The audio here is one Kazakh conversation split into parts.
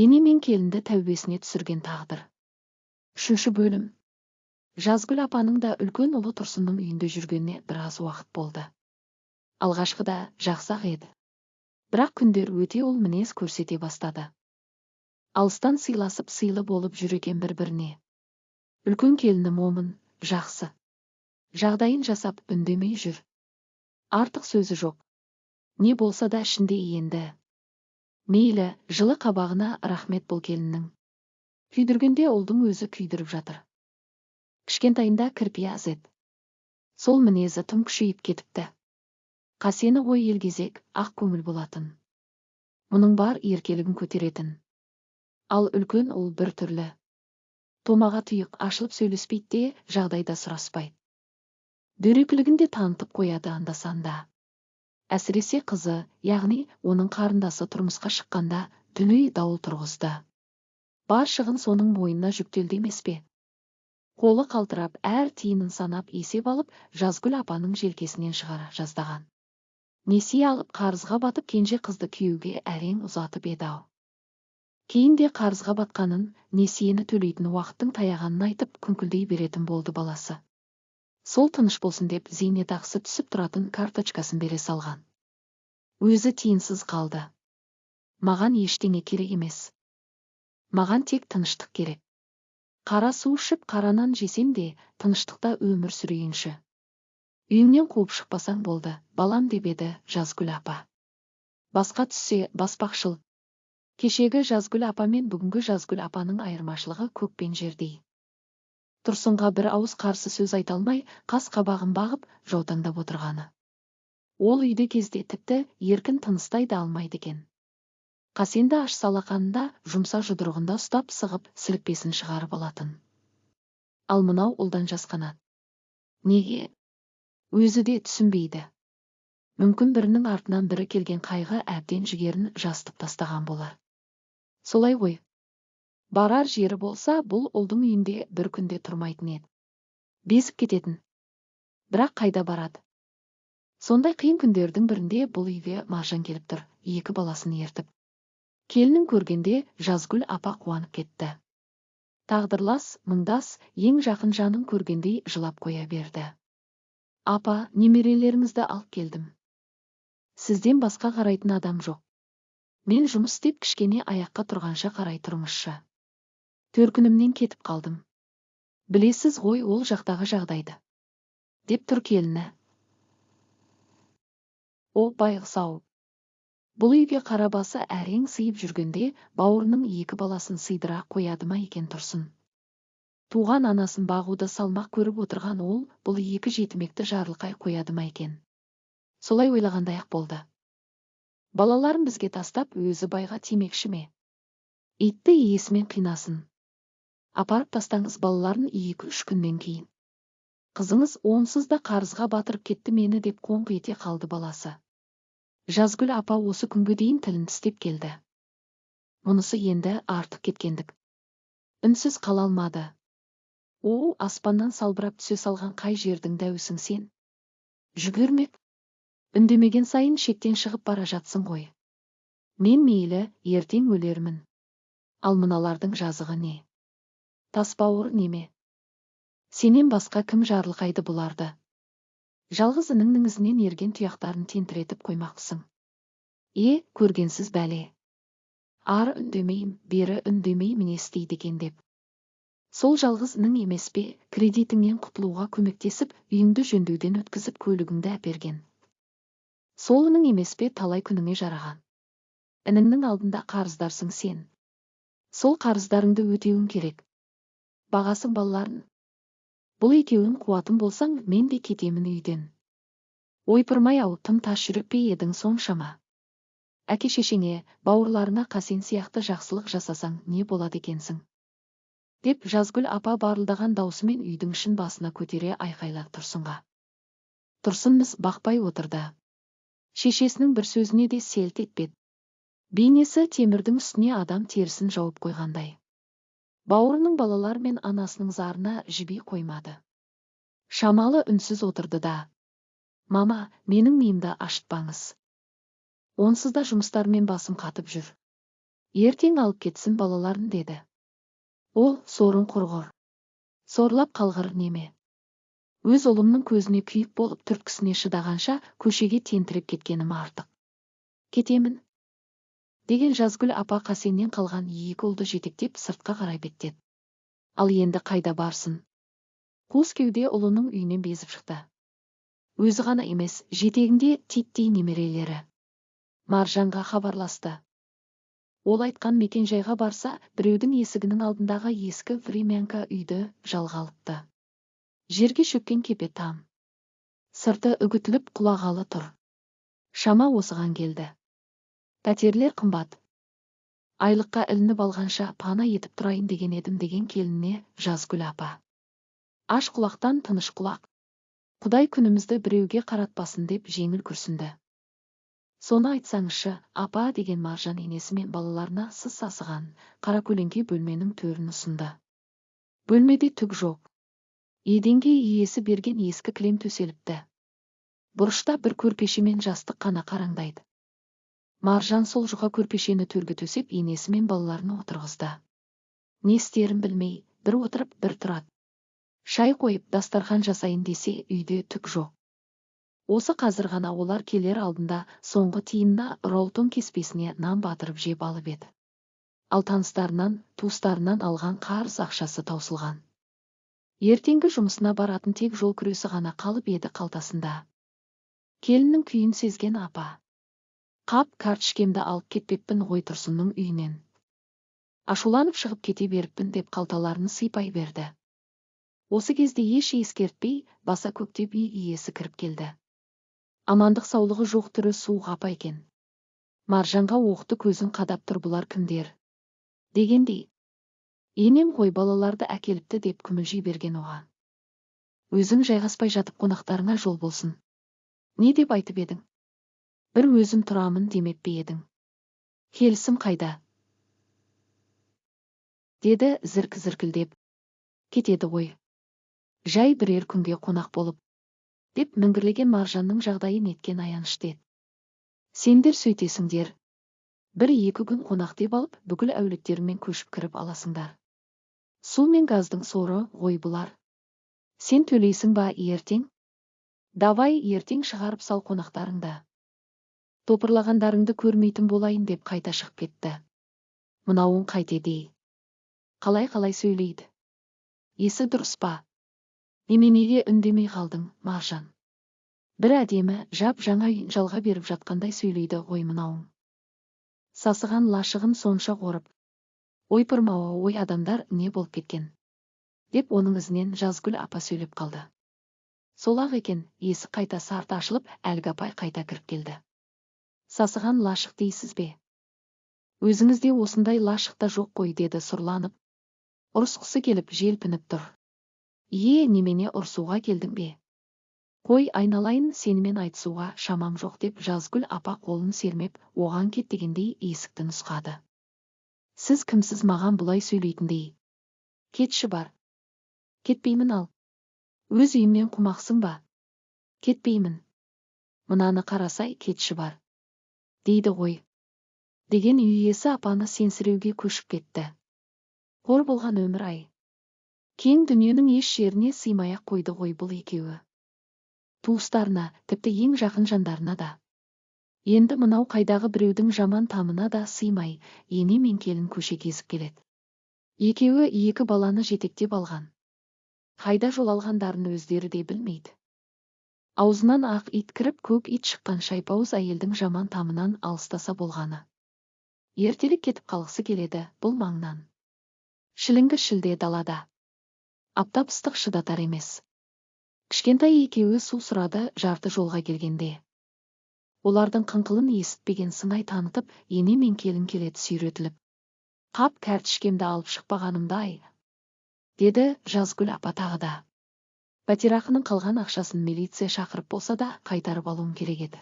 ене мен келінді тәубесіне түсірген тағдыр. Үшінші бөлім. Жазгүл апаның да үлкен ұлы тұрсынның үйінде жүргеніне біраз уақыт болды. Алғашқыда жақсы ақ еді. Бірақ күндер өте ол мінез көрсете бастады. Алыстан сыйласып сыйлы болып жүр екен бір біріне үлкен келіні момын жақсы. Жағдайын жасап үндемей жүр. Артық сөзі жоқ. Не болса да ішінде енді. Мейлі жылы қабағына рахмет бұл келіннің. Күйдіргенде ұлдың өзі күйдіріп жатыр. Кішкентайында кірпия еді. Сол мінезі тым күшейіп кетіпті. Қасені ғой елгезек ақ көңіл болатын. Мұның бар еркелігін көтеретін. Ал үлкен ұл бір түрлі. Томаға тұйық ашылып сөйлеспейді де жағдайда сұраспайды. Дөрекілігін де танытып қояды анда санда әсіресе қызы яғни оның қарындасы тұрмысқа шыққанда дүлей дауыл тұрғызды. Бар шығын соның мойнына жүктелді емес пе? Қолы қалтырап әр тиынын санап есеп алып жазгүл апаның желкесінен шығара жаздаған. Несие алып қарызға батып кенже қызды күйеуге әрең ұзатып еді ау. Кейін де қарызға батқанын несиені төлейтін уақыттың таяғанын айтып күңкілдей беретін болды баласы. Сол тыныш болсын деп зейнетақысы түсіп тұратын карточкасын бере салған. Өзі тиынсыз қалды. Маған ештеңе керек емес. Маған тек тыныштық керек. Қара су ішіп қара нан жесем де тыныштықта өмір сүрейінші. Үйіңнен қуып шықпасаң болды балам деп еді жазгүл апа. Басқа түссе баспақшыл. Кешегі жазгүл апа мен бүгінгі жазгүл апаның айырмашылығы көк пен жердей тұрсынға бір ауыз қарсы сөз айта алмай қас қабағын бағып жаутаңдап отырғаны. Ол үйде кезде тіпті еркін тыныстай да алмайды екен. Қасенді аш салақанында жұмса жұдырығында ұстап сығып сілікпесін шығарып алатын ал мынау ұлдан жасқанады неге? Өзі де түсінбейді. Мүмкін бірінің артынан бірі келген қайғы әбден жігерін жастып тастаған болар. Солай ғой барар жері болса бұл ұлдың үйінде бір күнде тұрмайтын еді. Безіп кететін. Бірақ қайда барады? Сондай қиын күндердің бірінде бұл үйге маржан келіп тұр екі баласын ертіп. Келінін көргенде жазгүл апа қуанып кетті. Тағдырлас мұңдас ең жақын жанын көргендей жылап қоя берді. Апа немерелеріңізді алып келдім. Сізден басқа қарайтын адам жоқ. Мен жұмыс істеп кішкене аяққа тұрғанша қарай тұрыңызшы төркінімнен кетіп қалдым. Білесіз ғой ол жақтағы жағдайды. Деп тұр келіні. О байғұс ау. Бұл үйге қарабасы әрең сыйып жүргенде бауырының екі баласын сыйдыра қояды ма екен тұрсын? Туған анасын бағуды салмақ көріп отырған ол бұл екі жетімекті жарылқай қояды ма екен? Солай ойлағандай ақ болды. Балаларын бізге тастап өзі байға тимекші ме? Итті иесімен қинасын. Апарып тастаңыз балаларын екі үш күннен кейін. Қызыңыз онсыз да қарызға батырып кетті мені деп қоңқ ете қалды баласы. Жазгүл апа осы күнге дейін тілін тістеп келді. Мұнысы енді артық кеткендік. Үнсіз қала алмады. О аспаннан салбырап түсе салған қай жердің дәуісің сен? Жүгірмек үндемеген сайын шектен шығып бара жатсың ғой. Мен мейлі ертең өлермін. Ал мыналардың жазығы не? Тасбауыр неме? Сенен басқа кім жарылқайды бұларды? Жалғыз ініңнің ізінен ерген тұяқтарын тентіретіп қоймақсың е көргенсіз бәле. Ары үндемейм бері үндемеймін не істейді екен деп. Сол жалғыз інің емес пе кредитіңнен құтылуға көмектесіп үйіңді жөндеуден өткізіп көлігіңді әперген? Сол інің емес пе талай күніңе жараған? Ініңнің алдында қарыздарсың сен. Сол қарыздарыңды өтеуің керек. Бағасың балаларын. Бұл екеуін қуатын болсаң мен де кетемін үйден. Ойпырмай ау тым тас жүрек пе едің соншама? Әке шешеңе бауырларына қасен сияқты жақсылық жасасаң не болады екенсің? Деп жазгүл апа барылдаған даусымен үйдің ішін басына көтере айқайлап тұрсынға. Тұрсын міз бақпай отырды. Шешесінің бір сөзіне де селт етпеді. Бейнесі темірдің үстіне адам терісін жауып қойғандай. Бауырының балалар мен анасының зарына жіби қоймады. Шамалы үнсіз отырды да мама менің миымды ашытпаңыз. Онсыз да жұмыстармен басым қатып жүр. Ертең алып кетсін балаларын деді. Ол сорын құрғыр. Сорлап қалғыр неме. Өз ұлымның көзіне күйік болып түрткісіне шыдағанша көшеге тентіреп кеткенім артық. Кетемін. Деген жазгүл апа қасеннен қалған екі ұлды жетектеп сыртқа қарай беттеді. Ал енді қайда барсын? Қуыс кеуде ұлының үйінен безіп шықты. Өзі ғана емес жетегінде титтей немерелері маржанға хабарласты. Ол айтқан мекенжайға барса біреудің есігінің алдындағы ескі времянка үйді жалға алыпты. Жерге шөккен кепе там. Сырты үгітіліп құлағалы тұр. Шама осыған келді. Пәтерлер қымбат. Айлыққа ілініп алғанша пана етіп тұрайын деген едім деген келініне жазгүл апа. Аш құлақтан тыныш құлақ. Құдай күнімізді біреуге қаратпасын деп жеңіл күрсінді. Соны айтсаңызшы апа деген маржан енесі мен балаларына сыз сасыған көлеңке бөлменің төрін ұсынды. Бөлмеде түк жоқ. Еденге иесі берген ескі кілем төселіпті. Бұрышта бір көрпеше мен жастық қана қараңдайды. Маржан сол жұқа көрпешені төрге төсеп енесі мен балаларын отырғызды. Не істерін білмей бір отырып бір тұрады. Шай қойып дастархан жасайын десе үйде түк жоқ. Осы қазір ғана олар келер алдында соңғы тиынна ролтон кеспесіне нан батырып жеп алып еді. Ал таныстарынан туыстарынан алған қарыз ақшасы таусылған. Ертеңгі жұмысына баратын тек жол күресі ғана қалып еді қалтасында. Келіннің күйін сезген апа. Қап картішкемді алып кетпеппін ғой тұрсынның үйінен. Ашуланып шығып кете беріппін деп қалталарын сыйпай берді. Осы кезде еш ескертпей баса көктеп үй иесі кіріп келді. Амандық саулығы жоқ түрі суық апа екен. Маржанға оқты көзін қадап тұр бұлар кімдер? дегендей. Енем ғой балаларды әкеліпті деп күмілжи берген оған. Өзің жайғаспай жатып қонақтарыңа жол болсын. Не деп айтып едің? Бір өзім тұрамын демеп пе едің? Келісім қайда? Деді зірк зіркілдеп. Кетеді ғой. Жай бірер күнге қонақ болып. Деп міңгірлеген маржанның жағдайын неткен аянышты еді сендер сөйтесіңдер. Бір екі күн қонақ деп алып бүкіл әулеттеріңмен көшіп кіріп аласыңдар. Су мен газдың соры ғой бұлар. Сен төлейсің ба ертең? Давай ертең шығарып сал қонақтарыңды. Топырлағандарыңды көрмейтін болайын деп қайта шығып кетті. Мынауың қайтеді қалай қалай сөйлейді? Есі дұрыс па? Неменеге үндемей қалдың маржан бір әдемі жап жаңа үйін жалға беріп жатқандай сөйлейді ғой мынауың сасыған лашығын сонша қорып ойпырмауы ой адамдар не болып кеткен? деп оның ізінен жазгүл апа сөйлеп қалды. Сол ақ екен есік қайта сарты ашылып әлгі апай қайта кіріп келді сасыған лашық дейсіз бе? Өзіңізде осындай лашық та жоқ қой деді сұрланып. Ұрысқысы келіп желпініп тұр. Ие немене ұрсуға келдің бе? Қой айналайын сенімен айтысуға шамам жоқ деп жазгүл апа қолын сермеп оған кет дегендей есікті нұсқады. Сіз кімсіз маған бұлай сөйлейтіндей? Кетші бар. Кетпеймін ал. Өз үйімнен қумақсың ба? Кетпеймін. Мынаны қарасай кетші бар. Дейді ғой. Деген үй иесі апаны сенсіреуге көшіп кетті. Қор болған өмір ай. Кең дүниенің еш жеріне сыймай ақ қойды ғой бұл екеуі. Туыстарына тіпті ең жақын жандарына да. Енді мынау қайдағы біреудің жаман тамына да сыймай ене мен келін көше кезіп келеді. Екеуі екі баланы жетектеп алған. Қайда жол алғандарын өздері де білмейді. Аузынан ақ ит кіріп көк ит шыққан шайпауыз әйелдің жаман тамынан алыстаса болғаны. Ертелік кетіп қалғысы келеді бұл маңнан. Шіліңгі шілде далада. Аптап ыстық шыдатар емес. Кішкентай екеуі су сұрады жарты жолға келгенде. Олардың қыңқылын есітпеген сыңай танытып ене мен келін келеді сүйретіліп. Қап кәртішкемді алып шықпағанымды ай деді жазгүл апа тағы да. Пәтерақының қалған ақшасын милиция шақырып болса да қайтарып алуым керек еді.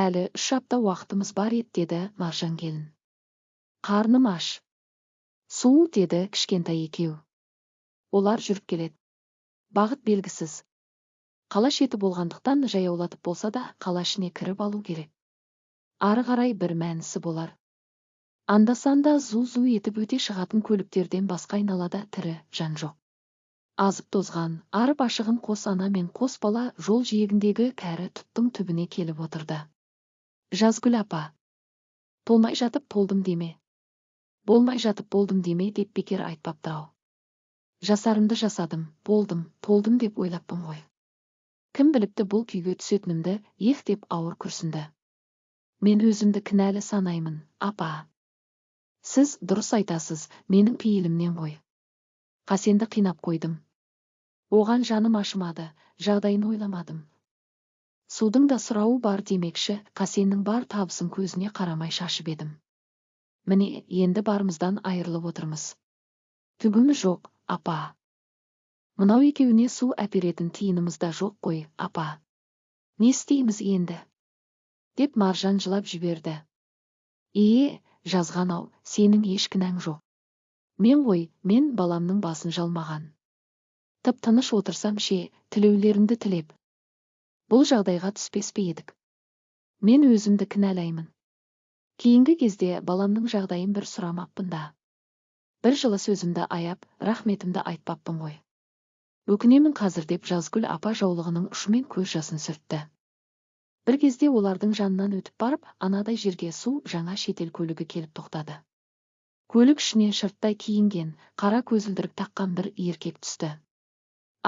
Әлі үш апта уақытымыз бар еді деді маржан келін. Қарным аш. Су деді кішкентай екеу. Олар жүріп келеді. Бағыт белгісіз. Қала шеті болғандықтан жаяулатып болса да қала ішіне кіріп алу керек. Ары қарай бір мәнісі болар. Анда санда зу зу етіп өте шығатын көліктерден басқа айналада тірі жан жоқ. Азып тозған арып ашығын қос ана мен қос бала жол жиегіндегі кәрі тұттың түбіне келіп отырды. Жазгүл апа толмай жатып толдым деме? Болмай жатып болдым деме? деп бекер айтпапты ау. Жасарымды жасадым болдым толдым деп ойлаппын ғой. Кім біліпті бұл күйге түсетінімді ех деп ауыр күрсінді. Мен өзімді кінәлі санаймын апа. Сіз дұрыс айтасыз менің пейілімнен ғой. Қасенді қинап қойдым. Оған жаным ашымады жағдайын ойламадым. Судың да сұрауы бар демекші қасеннің бар табысын көзіне қарамай шашып едім. Міне енді барымыздан айырылып отырмыз. Түгіміз жоқ апа. Мынау екеуіне су әперетін тиынымыз да жоқ қой апа. Не істейміз енді? Деп маржан жылап жіберді. Ие жазған-ау сенің еш кінәң жоқ. Мен ғой мен баламның басын жалмаған. Тып тыныш отырсам ше тілеулеріңді тілеп? Бұл жағдайға түспес пе едік? Мен өзімді кінәлаймын. Кейінгі кезде баламның жағдайын бір сұрамаппын да. Бір жылы сөзімді аяп рахметімді айтпаппын ғой. Өкінемін қазір деп жазгүл апа жаулығының ұшымен көз жасын сүртті. Бір кезде олардың жанынан өтіп барып анадай жерге су жаңа шетел көлігі келіп тоқтады. Көлік ішінен шырттай киінген қара көзілдірік таққан бір еркек түсті.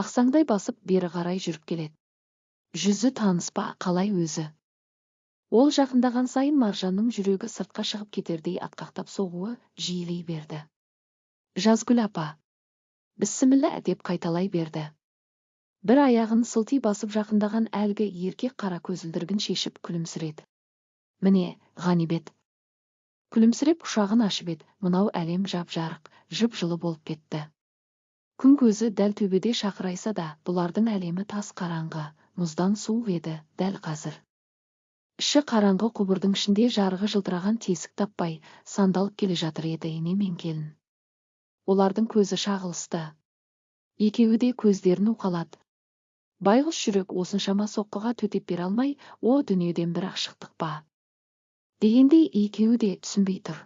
Ақсаңдай басып бері қарай жүріп келеді. Жүзі таныс па қалай өзі? Ол жақындаған сайын маржанның жүрегі сыртқа шығып кетердей атқақтап соғуы жиілей берді. Жазгүл апа бісміллә деп қайталай берді. Бір аяғын сылти басып жақындаған әлгі еркек қара көзілдірігін шешіп күлімсіреді. Міне ғанибет күлімсіреп құшағын ашып еді. Мынау әлем жап жарық жып жылы болып кетті. Күн көзі дәл төбеде шақырайса да бұлардың әлемі тас қараңғы мұздан суық еді дәл қазір. Іші қараңғы құбырдың ішінде жарығы жылтыраған тесік таппай сандалып келе жатыр еді ене мен келін. Олардың көзі шағылысты. Екеуі де көздерін уқалады байғұс жүрек осыншама соққыға төтеп бере алмай о дүниеден бір-ақ шықтық па? Дегендей екеуі де түсінбей тұр.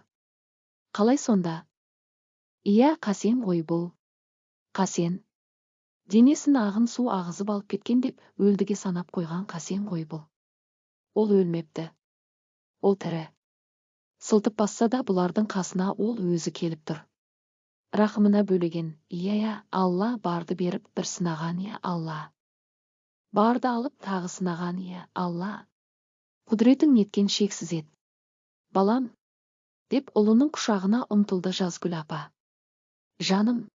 Қалай сонда? Иә қасен ғой бұл. Қасен. Денесін ағын су ағызып алып кеткен деп өлдіге санап қойған қасен ғой бұл. Ол өлмепті. Ол тірі. Сылтып басса да бұлардың қасына ол өзі келіп тұр. Рахымына бөлеген иә иә алла барды беріп бір сынаған иә алла барды алып тағы сынаған иә алла құдіретің неткен шексіз еді балам деп ұлының құшағына ұмтылды жазгүл апа. Жаным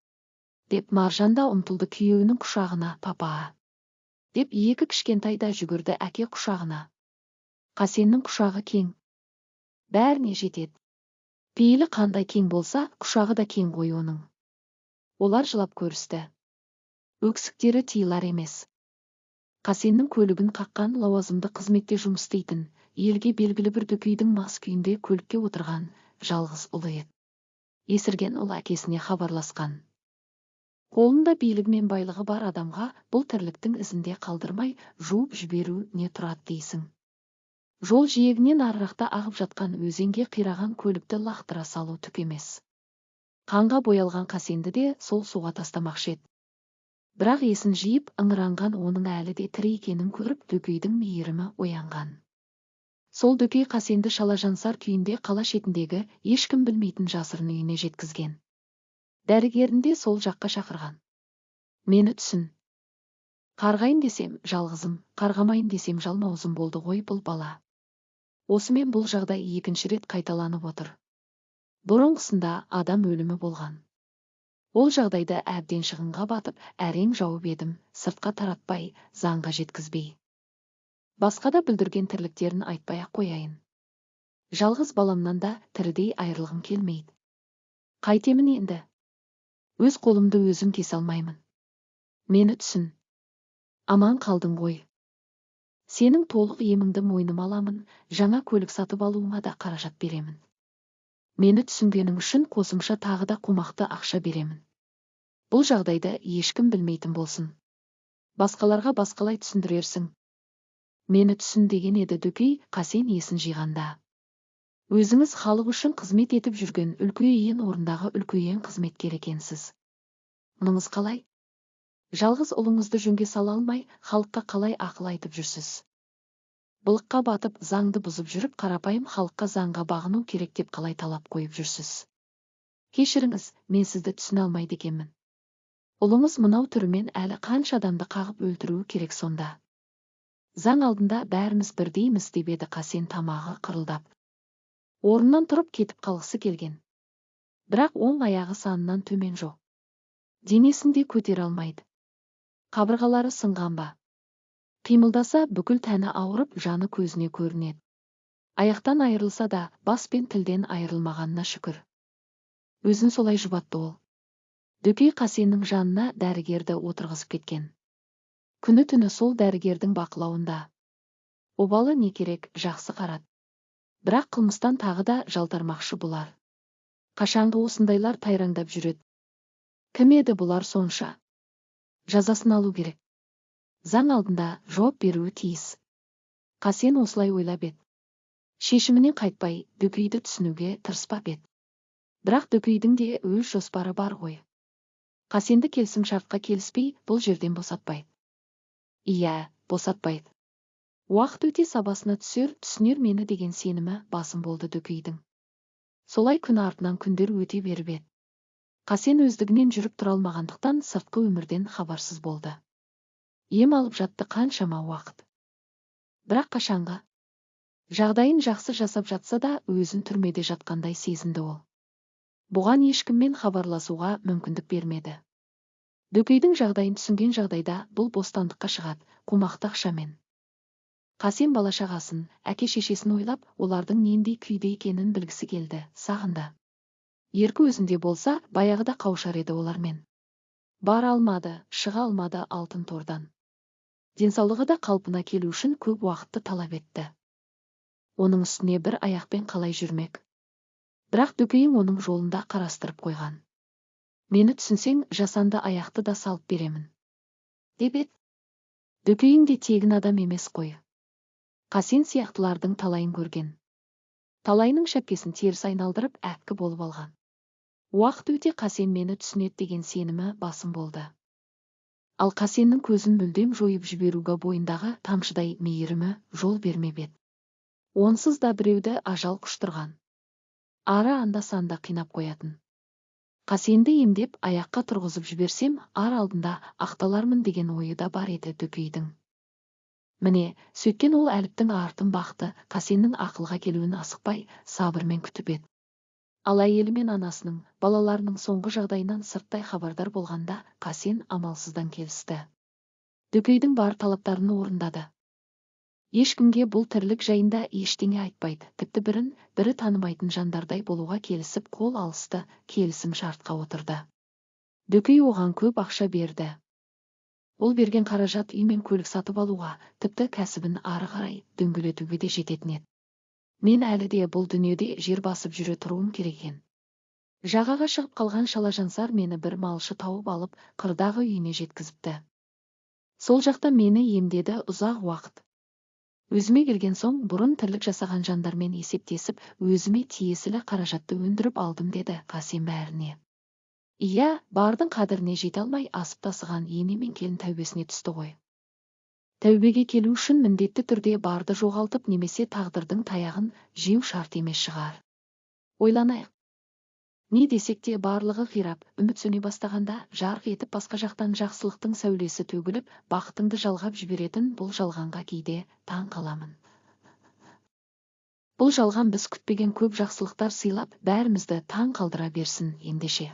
деп маржан да ұмтылды күйеуінің құшағына папа деп екі кішкентай да жүгірді әке құшағына. Қасеннің құшағы кең. Бәріне жетеді. Пейілі қандай кең болса құшағы да кең ғой оның. Олар жылап көрісті. Өксіктері тыйылар емес. Қасеннің көлігін қаққан лауазымды қызметте жұмыс істейтін елге белгілі бір дөкейдің мас күйінде көлікке отырған жалғыз ұлы еді. Есірген ұл әкесіне хабарласқан. Қолында билігі мен байлығы бар адамға бұл тірліктің ізінде қалдырмай жуып жіберу не тұрады дейсің. Жол жиегінен арырақта ағып жатқан өзенге қираған көлікті лақтыра салу түк емес. Қанға боялған қасенді де сол суға тастамақшы еді. Бірақ есін жиып ыңыранған оның әлі де тірі екенін көріп дөкейдің мейірімі оянған. Сол дөкей қасенді шалажансар күйінде қала шетіндегі ешкім білмейтін жасырын үйіне жеткізген. Дәрігерін де сол жаққа шақырған. Мені түсін. Қарғайын десем жалғызым қарғамайын десем жалмауызым болды ғой бұл бала. Осымен бұл жағдай екінші рет қайталанып отыр. Бұрынғысында адам өлімі болған. Ол жағдайда әбден шығынға батып әрең жауып едім сыртқа таратпай заңға жеткізбей. Басқа да бүлдірген тірліктерін айтпай ақ қояйын. Жалғыз баламнан да тірідей айырылғым келмейді. Қайтемін енді. Өз қолымды өзім кесе алмаймын. Мені түсін. Аман қалдың ғой. Сенің толық еміңді мойныма аламын жаңа көлік сатып алуыңа да қаражат беремін. Мені түсінгенің үшін қосымша тағы да қомақты ақша беремін. Бұл жағдайды ешкім білмейтін болсын. Басқаларға басқалай түсіндірерсің. Мені түсін деген еді дөкей қасен есін жиғанда. Өзіңіз халық үшін қызмет етіп жүрген үлкейен орындағы үлкейен қызметкер екенсіз. Мұныңыз қалай? Жалғыз ұлыңызды жөнге сала алмай халыққа қалай ақыл айтып жүрсіз? Былыққа батып заңды бұзып жүріп қарапайым халыққа заңға бағыну керек деп қалай талап қойып жүрсіз? Кешіріңіз мен сізді түсіне алмайды екенмін. Ұлыңыз мынау түрімен әлі қанша адамды қағып өлтіруі керек сонда? Заң алдында бәріміз бірдейміз деп еді қасен тамағы қырылдап. Орнынан тұрып кетіп қалғысы келген. Бірақ оң аяғы санынан төмен жоқ. Денесін де көтере алмайды. Қабырғалары сынған ба? Қимылдаса бүкіл тәні ауырып жаны көзіне көрінеді. Аяқтан айырылса да бас пен тілден айырылмағанына шүкір. Өзін солай жұбатты ол. Дөкей қасеннің жанына дәрігерді отырғызып кеткен. Күні түні сол дәрігердің бақылауында. Обалы не керек жақсы қарады бірақ қылмыстан тағы да жалтармақшы бұлар. Қашанғы осындайлар тайраңдап жүреді. Кім еді бұлар сонша? Жазасын алу керек. Заң алдында жауап беруі тиіс. Қасен осылай ойлап еді. Шешімінен қайтпай дөкейді түсінуге тырыспап еді. Бірақ дөкейдің де өз жоспары бар ғой. Қасенді келісімшартқа келіспей бұл жерден босатпайды. Иә босатпайды уақыт өте сабасына түсер түсінер мені деген сенімі басым болды дөкейдің солай күн артынан күндер өте беріп еді. Қасен өздігінен жүріп тұра алмағандықтан сыртқы өмірден хабарсыз болды. Ем алып жатты қаншама уақыт. Бірақ қашанғы? Жағдайын жақсы жасап жатса да өзін түрмеде жатқандай сезінді ол. Бұған ешкіммен хабарласуға мүмкіндік бермеді. Дөкейдің жағдайын түсінген жағдайда бұл бостандыққа шығады қомақты ақшамен. Қасен бала шағасын әке шешесін ойлап олардың нендей күйде екенін білгісі келді сағынды. Еркі өзінде болса баяғыда қауышар еді олармен. Бара алмады шыға алмады алтын тордан. Денсаулығы да қалпына келу үшін көп уақытты талап етті. Оның үстіне бір аяқпен қалай жүрмек? Бірақ дөкейің оның жолында қарастырып қойған. Мені түсінсең жасанды аяқты да салып беремін. Деп еді. Дөкейің де тегін адам емес қой. Қасен сияқтылардың талайын көрген. Талайының шәпкесін теріс айналдырып әккі болып алған. Уақыт өте қасен мені түсінеді деген сенімі басым болды. Ал қасеннің көзін мүлдем жойып жіберуге бойындағы тамшыдай мейірімі жол бермеп еді. Онсыз да біреуді ажал құштырған. Ары анда санда қинап қоятын. Қасенді емдеп аяққа тұрғызып жіберсем ар алдында ақталармын деген ойы да бар еді дөкейдің міне сөйткен ол әліптің артын бақты қасеннің ақылға келуін асықпай сабырмен күтіп еді. Ал әйелі мен анасының балаларының соңғы жағдайынан сырттай хабардар болғанда қасен амалсыздан келісті. Дөкейдің бар талаптарын орындады. Ешкімге бұл тірлік жайында ештеңе айтпайды. Тіпті бірін бірі танымайтын жандардай болуға келісіп қол алысты келісім шартқа отырды. Дөкей оған көп ақша берді. Ол берген қаражат үй мен көлік сатып алуға тіпті кәсібін ары қарай дөңгелетуге де жететін еді. Мен әлі де бұл дүниеде жер басып жүре тұруым керек екен. Жағаға шығып қалған шалажансар мені бір малшы тауып алып қырдағы үйіне жеткізіпті. Сол жақта мені емдеді ұзақ уақыт. Өзіме келген соң бұрын тірлік жасаған жандармен есептесіп өзіме тиесілі қаражатты өндіріп алдым деді қасен бәріне. Иә бардың қадіріне жете алмай асып тасыған ене мен келін тәубесіне түсті ғой. Тәубеге келу үшін міндетті түрде барды жоғалтып немесе тағдырдың таяғын жеу шарт емес шығар. Ойланайық не десек те барлығы қирап үміт сөне бастағанда жарқ етіп басқа жақтан жақсылықтың сәулесі төгіліп бақытыңды жалғап жіберетін бұл жалғанға кейде таң қаламын бұл жалған біз күтпеген көп жақсылықтар сыйлап бәрімізді таң қалдыра берсін ендеше